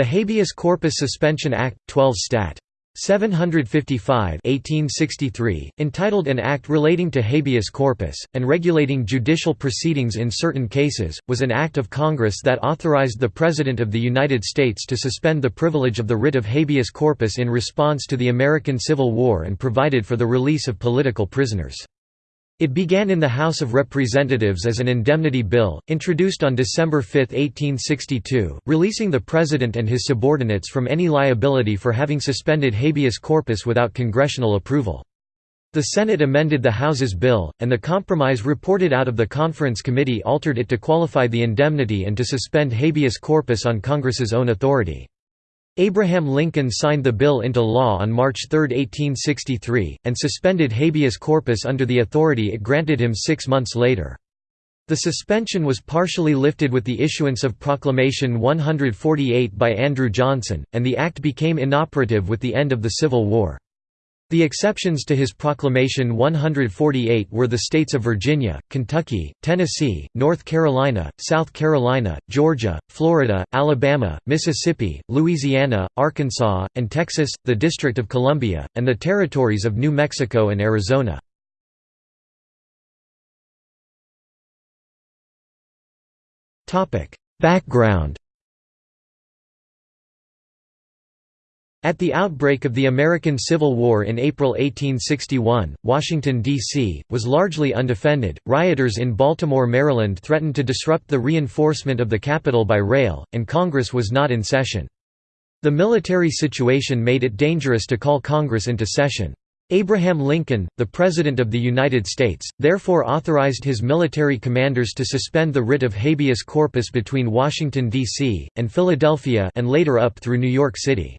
The Habeas Corpus Suspension Act, 12 Stat. 755 1863, entitled An Act Relating to Habeas Corpus, and Regulating Judicial Proceedings in Certain Cases, was an act of Congress that authorized the President of the United States to suspend the privilege of the writ of habeas corpus in response to the American Civil War and provided for the release of political prisoners. It began in the House of Representatives as an indemnity bill, introduced on December 5, 1862, releasing the President and his subordinates from any liability for having suspended habeas corpus without congressional approval. The Senate amended the House's bill, and the compromise reported out of the Conference Committee altered it to qualify the indemnity and to suspend habeas corpus on Congress's own authority. Abraham Lincoln signed the bill into law on March 3, 1863, and suspended habeas corpus under the authority it granted him six months later. The suspension was partially lifted with the issuance of Proclamation 148 by Andrew Johnson, and the act became inoperative with the end of the Civil War. The exceptions to his Proclamation 148 were the states of Virginia, Kentucky, Tennessee, North Carolina, South Carolina, Georgia, Florida, Alabama, Mississippi, Louisiana, Arkansas, and Texas, the District of Columbia, and the territories of New Mexico and Arizona. Background At the outbreak of the American Civil War in April 1861, Washington, D.C., was largely undefended. Rioters in Baltimore, Maryland threatened to disrupt the reinforcement of the capital by rail, and Congress was not in session. The military situation made it dangerous to call Congress into session. Abraham Lincoln, the President of the United States, therefore authorized his military commanders to suspend the writ of habeas corpus between Washington, D.C., and Philadelphia and later up through New York City.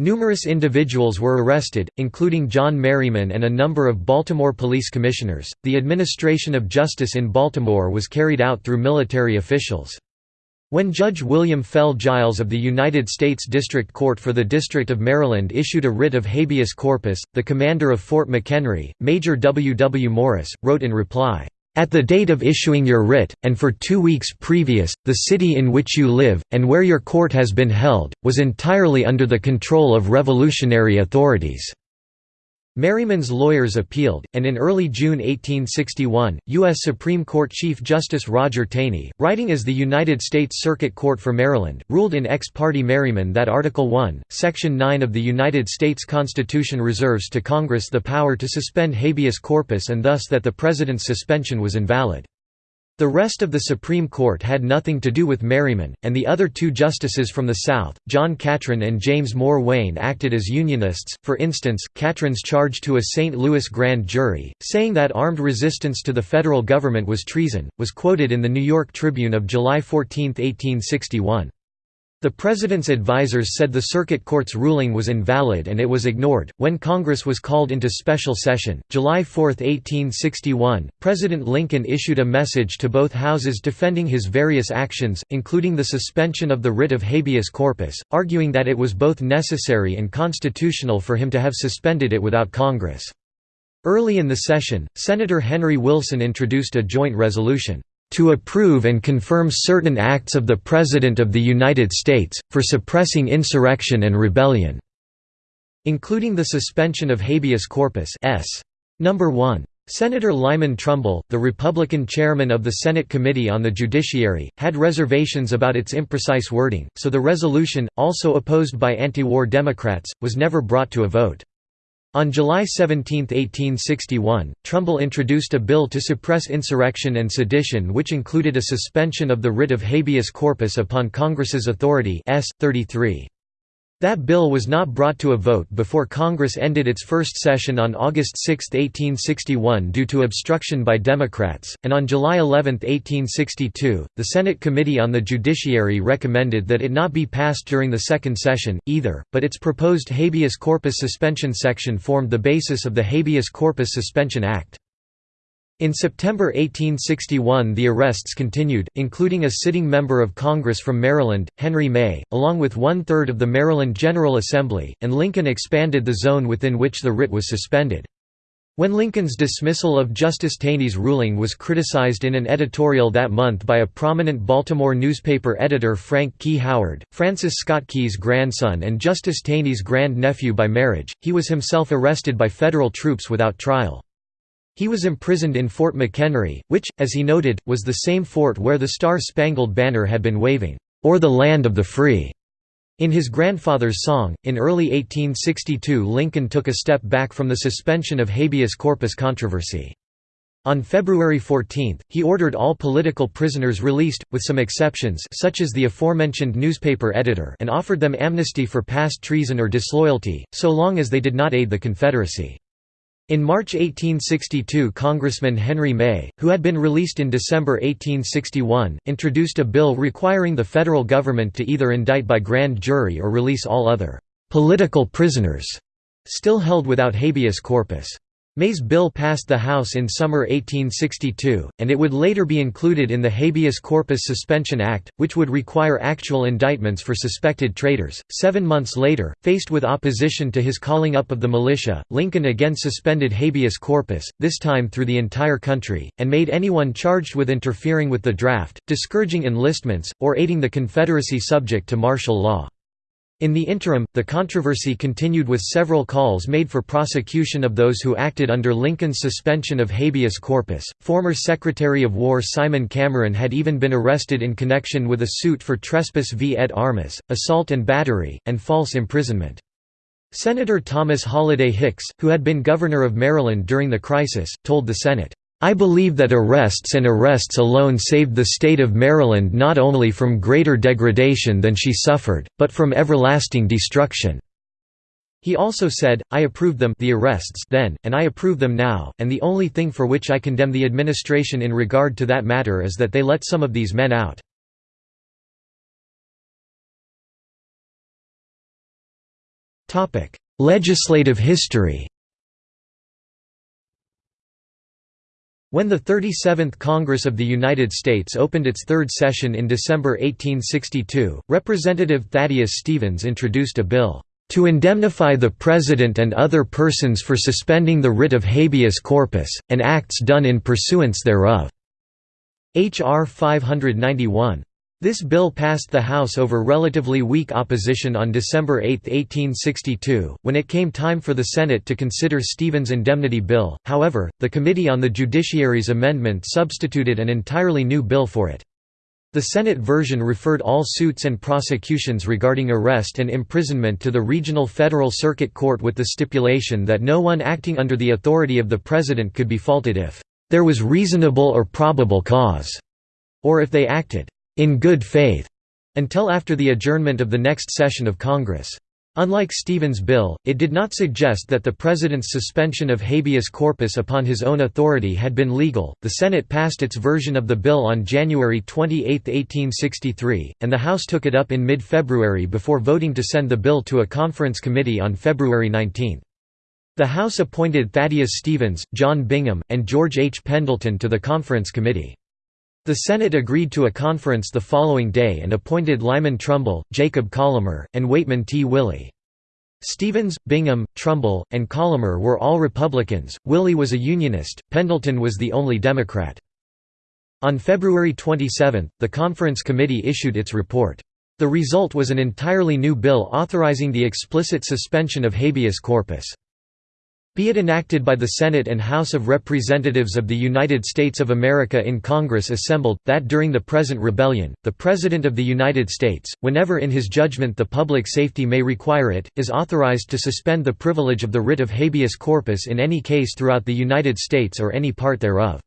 Numerous individuals were arrested, including John Merryman and a number of Baltimore police commissioners. The administration of justice in Baltimore was carried out through military officials. When Judge William Fell Giles of the United States District Court for the District of Maryland issued a writ of habeas corpus, the commander of Fort McHenry, Major W. W. Morris, wrote in reply, at the date of issuing your writ, and for two weeks previous, the city in which you live, and where your court has been held, was entirely under the control of revolutionary authorities. Merryman's lawyers appealed, and in early June 1861, U.S. Supreme Court Chief Justice Roger Taney, writing as the United States Circuit Court for Maryland, ruled in ex parte Merryman that Article 1, Section 9 of the United States Constitution reserves to Congress the power to suspend habeas corpus and thus that the President's suspension was invalid. The rest of the Supreme Court had nothing to do with Merryman, and the other two justices from the South, John Catron and James Moore Wayne acted as Unionists. For instance, Catron's charge to a St. Louis grand jury, saying that armed resistance to the federal government was treason, was quoted in the New York Tribune of July 14, 1861. The President's advisers said the Circuit Court's ruling was invalid and it was ignored. When Congress was called into special session, July 4, 1861, President Lincoln issued a message to both houses defending his various actions, including the suspension of the writ of habeas corpus, arguing that it was both necessary and constitutional for him to have suspended it without Congress. Early in the session, Senator Henry Wilson introduced a joint resolution to approve and confirm certain acts of the President of the United States, for suppressing insurrection and rebellion", including the suspension of habeas corpus s. No. 1. Senator Lyman Trumbull, the Republican chairman of the Senate Committee on the Judiciary, had reservations about its imprecise wording, so the resolution, also opposed by anti-war Democrats, was never brought to a vote. On July 17, 1861, Trumbull introduced a bill to suppress insurrection and sedition which included a suspension of the writ of habeas corpus upon Congress's authority S. 33. That bill was not brought to a vote before Congress ended its first session on August 6, 1861 due to obstruction by Democrats, and on July 11, 1862, the Senate Committee on the Judiciary recommended that it not be passed during the second session, either, but its proposed habeas corpus suspension section formed the basis of the Habeas Corpus Suspension Act. In September 1861 the arrests continued, including a sitting member of Congress from Maryland, Henry May, along with one-third of the Maryland General Assembly, and Lincoln expanded the zone within which the writ was suspended. When Lincoln's dismissal of Justice Taney's ruling was criticized in an editorial that month by a prominent Baltimore newspaper editor Frank Key Howard, Francis Scott Key's grandson and Justice Taney's grand-nephew by marriage, he was himself arrested by federal troops without trial. He was imprisoned in Fort McHenry, which, as he noted, was the same fort where the Star-Spangled Banner had been waving, "'Or the land of the free' In his grandfather's song, in early 1862 Lincoln took a step back from the suspension of habeas corpus controversy. On February 14, he ordered all political prisoners released, with some exceptions such as the aforementioned newspaper editor and offered them amnesty for past treason or disloyalty, so long as they did not aid the Confederacy. In March 1862 Congressman Henry May, who had been released in December 1861, introduced a bill requiring the federal government to either indict by grand jury or release all other «political prisoners» still held without habeas corpus. May's bill passed the House in summer 1862, and it would later be included in the Habeas Corpus Suspension Act, which would require actual indictments for suspected traitors. Seven months later, faced with opposition to his calling up of the militia, Lincoln again suspended habeas corpus, this time through the entire country, and made anyone charged with interfering with the draft, discouraging enlistments, or aiding the Confederacy subject to martial law. In the interim, the controversy continued with several calls made for prosecution of those who acted under Lincoln's suspension of habeas corpus. Former Secretary of War Simon Cameron had even been arrested in connection with a suit for trespass vi et armis, assault and battery, and false imprisonment. Senator Thomas Holliday Hicks, who had been governor of Maryland during the crisis, told the Senate, I believe that arrests and arrests alone saved the state of Maryland not only from greater degradation than she suffered, but from everlasting destruction." He also said, I approved them the arrests then, and I approve them now, and the only thing for which I condemn the administration in regard to that matter is that they let some of these men out. Legislative history When the 37th Congress of the United States opened its third session in December 1862, Representative Thaddeus Stevens introduced a bill, "...to indemnify the President and other persons for suspending the writ of habeas corpus, and acts done in pursuance thereof." H.R. 591. This bill passed the House over relatively weak opposition on December 8, 1862. When it came time for the Senate to consider Stevens' indemnity bill, however, the Committee on the Judiciary's amendment substituted an entirely new bill for it. The Senate version referred all suits and prosecutions regarding arrest and imprisonment to the Regional Federal Circuit Court with the stipulation that no one acting under the authority of the President could be faulted if there was reasonable or probable cause, or if they acted in good faith until after the adjournment of the next session of Congress. Unlike Stevens' bill, it did not suggest that the President's suspension of habeas corpus upon his own authority had been legal. The Senate passed its version of the bill on January 28, 1863, and the House took it up in mid February before voting to send the bill to a conference committee on February 19. The House appointed Thaddeus Stevens, John Bingham, and George H. Pendleton to the conference committee. The Senate agreed to a conference the following day and appointed Lyman Trumbull, Jacob Collamer, and Waitman T. Willey. Stevens, Bingham, Trumbull, and Collamer were all Republicans, Willey was a Unionist, Pendleton was the only Democrat. On February 27, the conference committee issued its report. The result was an entirely new bill authorizing the explicit suspension of habeas corpus. Be it enacted by the Senate and House of Representatives of the United States of America in Congress assembled, that during the present rebellion, the President of the United States, whenever in his judgment the public safety may require it, is authorized to suspend the privilege of the writ of habeas corpus in any case throughout the United States or any part thereof.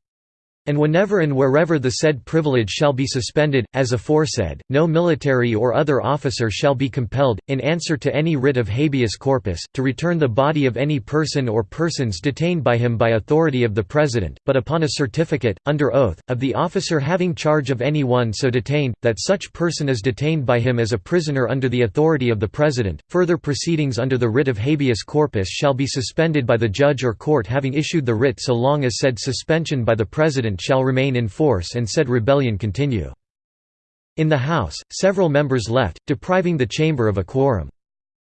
And whenever and wherever the said privilege shall be suspended, as aforesaid, no military or other officer shall be compelled, in answer to any writ of habeas corpus, to return the body of any person or persons detained by him by authority of the President, but upon a certificate, under oath, of the officer having charge of any one so detained, that such person is detained by him as a prisoner under the authority of the President. Further proceedings under the writ of habeas corpus shall be suspended by the judge or court having issued the writ so long as said suspension by the President shall remain in force and said rebellion continue. In the House, several members left, depriving the chamber of a quorum.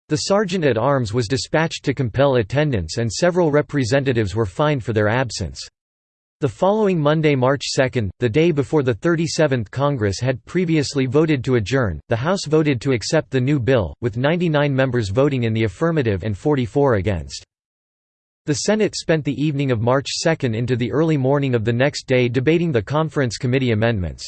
The sergeant at arms was dispatched to compel attendance and several representatives were fined for their absence. The following Monday, March 2, the day before the 37th Congress had previously voted to adjourn, the House voted to accept the new bill, with 99 members voting in the affirmative and 44 against. The Senate spent the evening of March 2 into the early morning of the next day debating the conference committee amendments.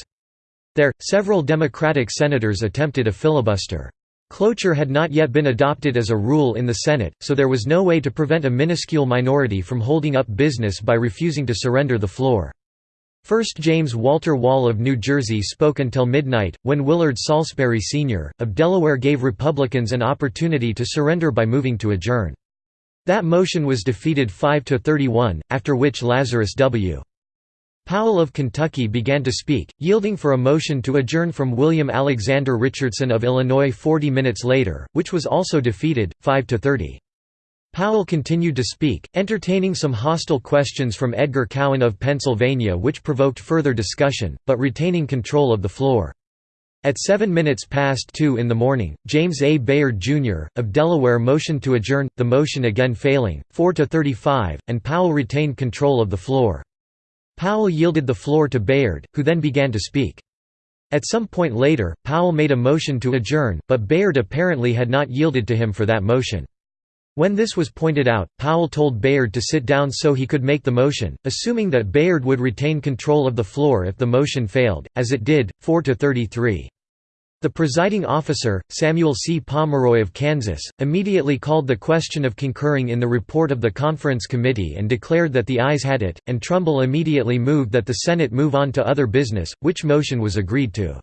There, several Democratic senators attempted a filibuster. Cloture had not yet been adopted as a rule in the Senate, so there was no way to prevent a minuscule minority from holding up business by refusing to surrender the floor. First James Walter Wall of New Jersey spoke until midnight, when Willard Salisbury Sr., of Delaware gave Republicans an opportunity to surrender by moving to adjourn. That motion was defeated 5 to 31, after which Lazarus W. Powell of Kentucky began to speak, yielding for a motion to adjourn from William Alexander Richardson of Illinois 40 minutes later, which was also defeated, 5–30. Powell continued to speak, entertaining some hostile questions from Edgar Cowan of Pennsylvania which provoked further discussion, but retaining control of the floor. At 7 minutes past 2 in the morning, James A. Bayard, Jr., of Delaware motioned to adjourn, the motion again failing, 4–35, and Powell retained control of the floor. Powell yielded the floor to Bayard, who then began to speak. At some point later, Powell made a motion to adjourn, but Bayard apparently had not yielded to him for that motion. When this was pointed out, Powell told Bayard to sit down so he could make the motion, assuming that Bayard would retain control of the floor if the motion failed, as it did, 4 to 33. The presiding officer, Samuel C. Pomeroy of Kansas, immediately called the question of concurring in the report of the conference committee and declared that the ayes had it, and Trumbull immediately moved that the Senate move on to other business, which motion was agreed to.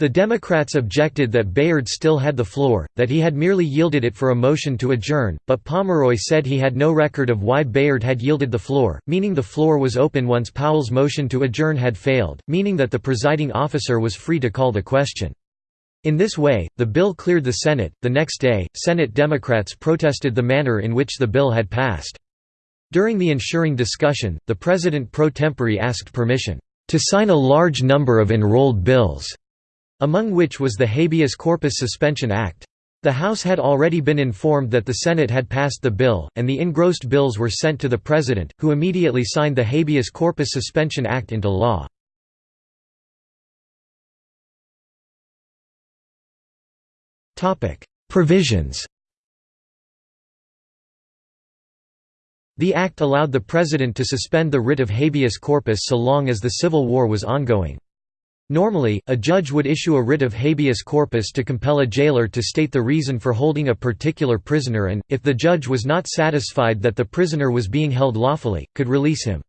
The Democrats objected that Bayard still had the floor, that he had merely yielded it for a motion to adjourn, but Pomeroy said he had no record of why Bayard had yielded the floor, meaning the floor was open once Powell's motion to adjourn had failed, meaning that the presiding officer was free to call the question. In this way, the bill cleared the Senate. The next day, Senate Democrats protested the manner in which the bill had passed. During the ensuring discussion, the President pro tempore asked permission to sign a large number of enrolled bills, among which was the Habeas Corpus Suspension Act. The House had already been informed that the Senate had passed the bill, and the engrossed bills were sent to the President, who immediately signed the Habeas Corpus Suspension Act into law. Provisions The act allowed the President to suspend the writ of habeas corpus so long as the Civil War was ongoing. Normally, a judge would issue a writ of habeas corpus to compel a jailer to state the reason for holding a particular prisoner and, if the judge was not satisfied that the prisoner was being held lawfully, could release him.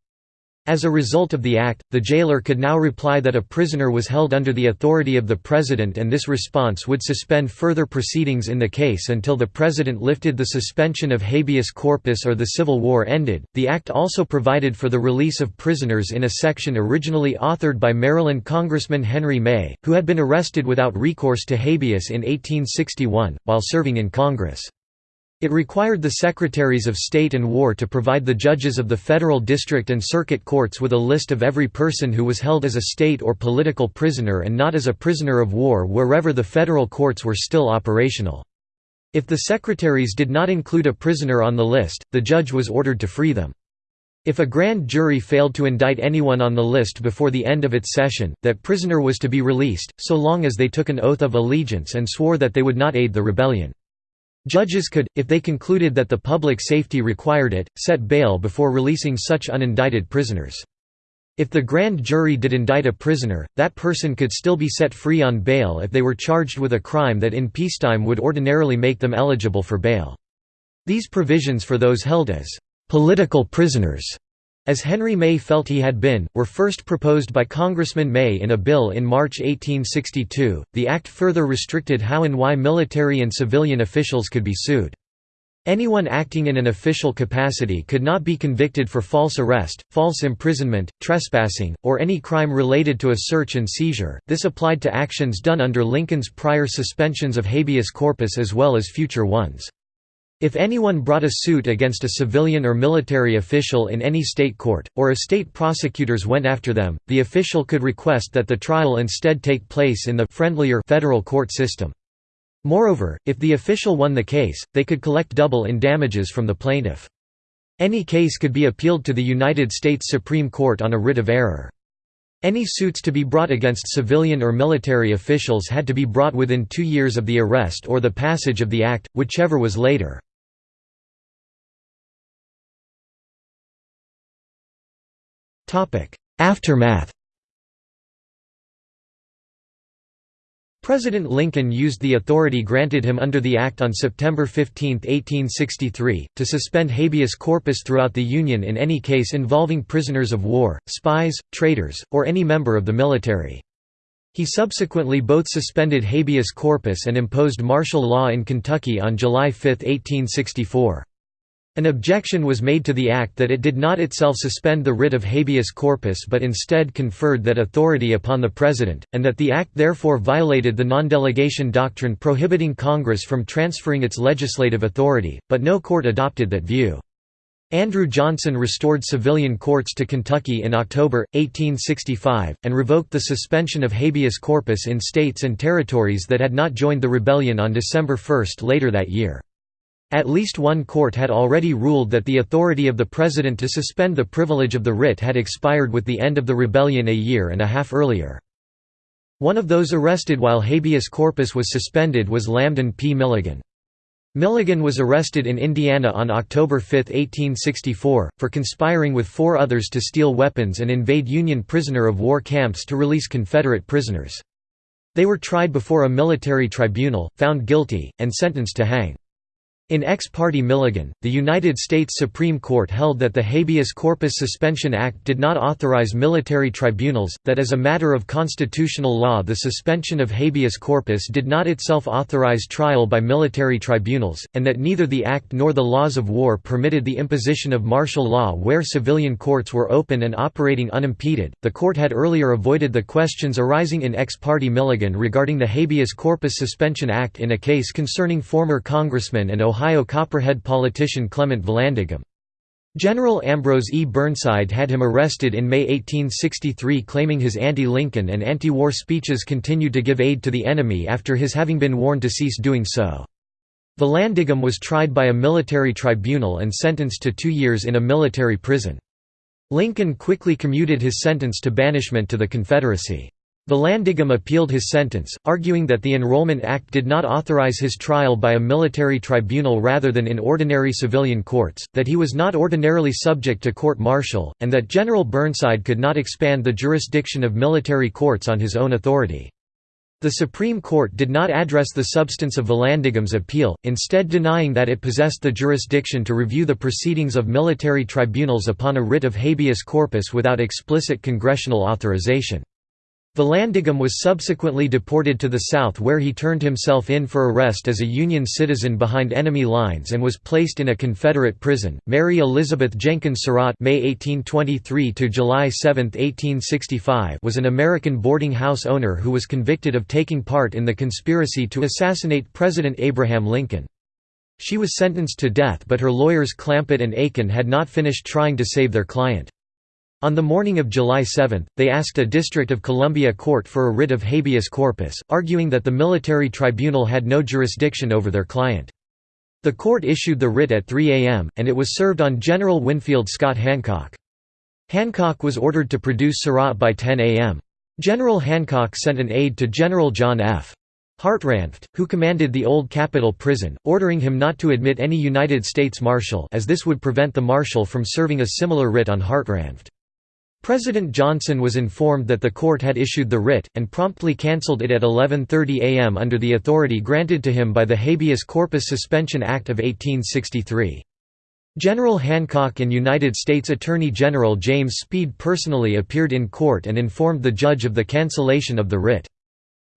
As a result of the act, the jailer could now reply that a prisoner was held under the authority of the president and this response would suspend further proceedings in the case until the president lifted the suspension of habeas corpus or the Civil War ended. The act also provided for the release of prisoners in a section originally authored by Maryland Congressman Henry May, who had been arrested without recourse to habeas in 1861, while serving in Congress. It required the Secretaries of State and War to provide the judges of the federal district and circuit courts with a list of every person who was held as a state or political prisoner and not as a prisoner of war wherever the federal courts were still operational. If the secretaries did not include a prisoner on the list, the judge was ordered to free them. If a grand jury failed to indict anyone on the list before the end of its session, that prisoner was to be released, so long as they took an oath of allegiance and swore that they would not aid the rebellion. Judges could, if they concluded that the public safety required it, set bail before releasing such unindicted prisoners. If the grand jury did indict a prisoner, that person could still be set free on bail if they were charged with a crime that in peacetime would ordinarily make them eligible for bail. These provisions for those held as political prisoners as Henry May felt he had been, were first proposed by Congressman May in a bill in March 1862. The act further restricted how and why military and civilian officials could be sued. Anyone acting in an official capacity could not be convicted for false arrest, false imprisonment, trespassing, or any crime related to a search and seizure. This applied to actions done under Lincoln's prior suspensions of habeas corpus as well as future ones. If anyone brought a suit against a civilian or military official in any state court, or a state prosecutors went after them, the official could request that the trial instead take place in the friendlier federal court system. Moreover, if the official won the case, they could collect double in damages from the plaintiff. Any case could be appealed to the United States Supreme Court on a writ of error. Any suits to be brought against civilian or military officials had to be brought within two years of the arrest or the passage of the act, whichever was later. Aftermath President Lincoln used the authority granted him under the Act on September 15, 1863, to suspend habeas corpus throughout the Union in any case involving prisoners of war, spies, traitors, or any member of the military. He subsequently both suspended habeas corpus and imposed martial law in Kentucky on July 5, 1864. An objection was made to the act that it did not itself suspend the writ of habeas corpus but instead conferred that authority upon the President, and that the act therefore violated the non-delegation doctrine prohibiting Congress from transferring its legislative authority, but no court adopted that view. Andrew Johnson restored civilian courts to Kentucky in October, 1865, and revoked the suspension of habeas corpus in states and territories that had not joined the rebellion on December 1 later that year. At least one court had already ruled that the authority of the president to suspend the privilege of the writ had expired with the end of the rebellion a year and a half earlier. One of those arrested while habeas corpus was suspended was Lambdin P. Milligan. Milligan was arrested in Indiana on October 5, 1864, for conspiring with four others to steal weapons and invade Union prisoner of war camps to release Confederate prisoners. They were tried before a military tribunal, found guilty, and sentenced to hang. In Ex parte Milligan, the United States Supreme Court held that the Habeas Corpus Suspension Act did not authorize military tribunals, that as a matter of constitutional law the suspension of habeas corpus did not itself authorize trial by military tribunals, and that neither the Act nor the laws of war permitted the imposition of martial law where civilian courts were open and operating unimpeded. The court had earlier avoided the questions arising in Ex parte Milligan regarding the Habeas Corpus Suspension Act in a case concerning former congressman and Ohio Ohio Copperhead politician Clement Vallandigham. General Ambrose E. Burnside had him arrested in May 1863 claiming his anti-Lincoln and anti-war speeches continued to give aid to the enemy after his having been warned to cease doing so. Vallandigham was tried by a military tribunal and sentenced to two years in a military prison. Lincoln quickly commuted his sentence to banishment to the Confederacy. Vallandigham appealed his sentence, arguing that the Enrollment Act did not authorize his trial by a military tribunal rather than in ordinary civilian courts, that he was not ordinarily subject to court-martial, and that General Burnside could not expand the jurisdiction of military courts on his own authority. The Supreme Court did not address the substance of Vallandigham's appeal, instead denying that it possessed the jurisdiction to review the proceedings of military tribunals upon a writ of habeas corpus without explicit congressional authorization. Vallandigham was subsequently deported to the South where he turned himself in for arrest as a Union citizen behind enemy lines and was placed in a Confederate prison. Mary Elizabeth Jenkins Surratt May 1823 to July 7, 1865 was an American boarding house owner who was convicted of taking part in the conspiracy to assassinate President Abraham Lincoln. She was sentenced to death but her lawyers Clampitt and Aiken had not finished trying to save their client. On the morning of July 7, they asked a District of Columbia court for a writ of habeas corpus, arguing that the military tribunal had no jurisdiction over their client. The court issued the writ at 3 a.m., and it was served on General Winfield Scott Hancock. Hancock was ordered to produce Surratt by 10 a.m. General Hancock sent an aide to General John F. Hartranft, who commanded the old Capitol prison, ordering him not to admit any United States Marshal as this would prevent the Marshal from serving a similar writ on Hartranft. President Johnson was informed that the court had issued the writ, and promptly cancelled it at 11.30 am under the authority granted to him by the Habeas Corpus Suspension Act of 1863. General Hancock and United States Attorney General James Speed personally appeared in court and informed the judge of the cancellation of the writ.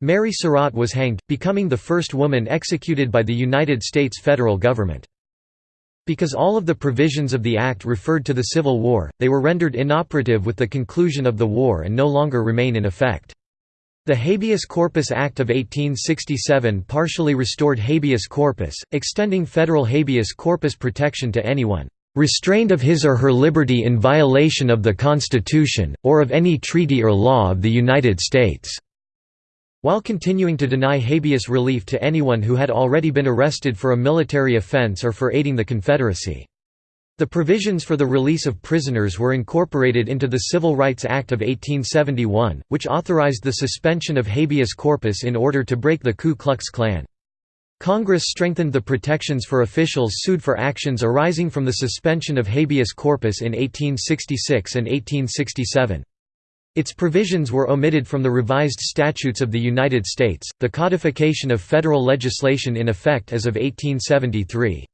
Mary Surratt was hanged, becoming the first woman executed by the United States federal government. Because all of the provisions of the Act referred to the Civil War, they were rendered inoperative with the conclusion of the war and no longer remain in effect. The Habeas Corpus Act of 1867 partially restored habeas corpus, extending federal habeas corpus protection to anyone restrained of his or her liberty in violation of the Constitution, or of any treaty or law of the United States." While continuing to deny habeas relief to anyone who had already been arrested for a military offense or for aiding the Confederacy. The provisions for the release of prisoners were incorporated into the Civil Rights Act of 1871, which authorized the suspension of habeas corpus in order to break the Ku Klux Klan. Congress strengthened the protections for officials sued for actions arising from the suspension of habeas corpus in 1866 and 1867. Its provisions were omitted from the revised statutes of the United States, the codification of federal legislation in effect as of 1873.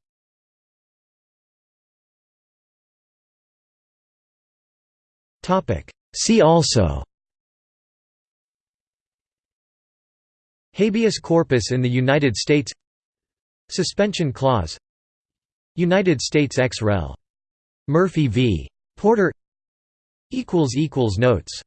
See also Habeas corpus in the United States Suspension clause United States ex rel. Murphy v. Porter Notes